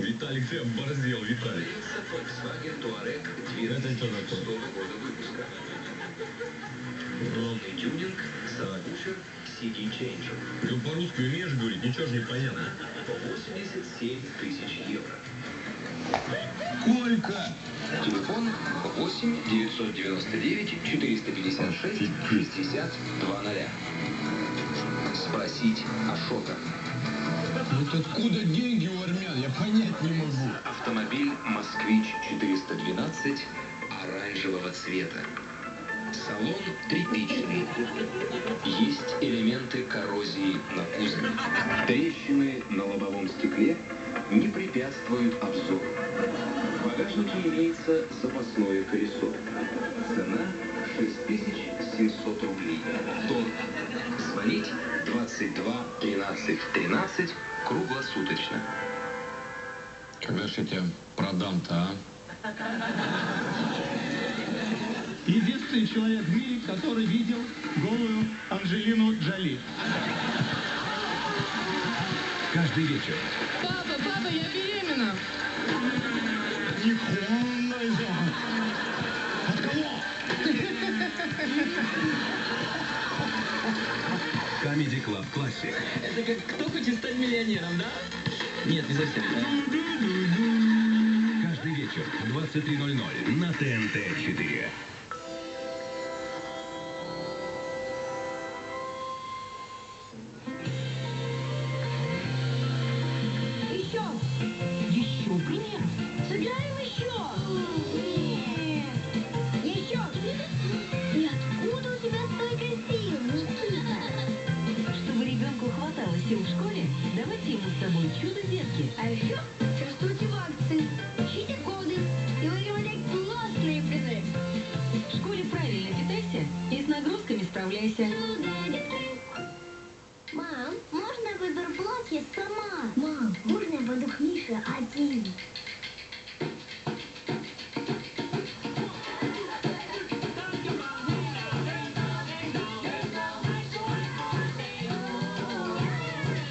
Виталик, ты оборзел, Виталик. Volkswagen Touareg Это что 2006 такое? года выпуска. Полный тюнинг, сабвуфер, CD-чейнджер. Ты по-русски умеешь говорить? Ничего же не понятно. По 87 тысяч евро. Сколько? Телефон 8 999 456 60 20. Спросить Ашота. Вот откуда деньги у армян? Я понять не могу. Автомобиль «Москвич 412» оранжевого цвета. Салон тряпичный. Есть элементы коррозии на кузове. Трещины на лобовом стекле не препятствуют обзору. В багажнике имеется запасное колесо. Цена 6700 рублей. Торг. Звонить 22 13 13 круглосуточно. Когда ж я тебя продам-то, а? Единственный человек в мире, который видел голую Анджелину Джоли. Каждый вечер Папа, папа, я беременна. От Club Classic. Это как кто хочет стать миллионером, да? Нет, не совсем. Каждый вечер в 23.00 на ТНТ 4. Давайте ему с собой чудо детки. А еще чувствуйте акции. Ищите годы. И выигрывайте классные призы. В школе правильно питайся и с нагрузками справляйся. Мам, можно я выберу платье сама? Мам, можно я пойду к Мише один?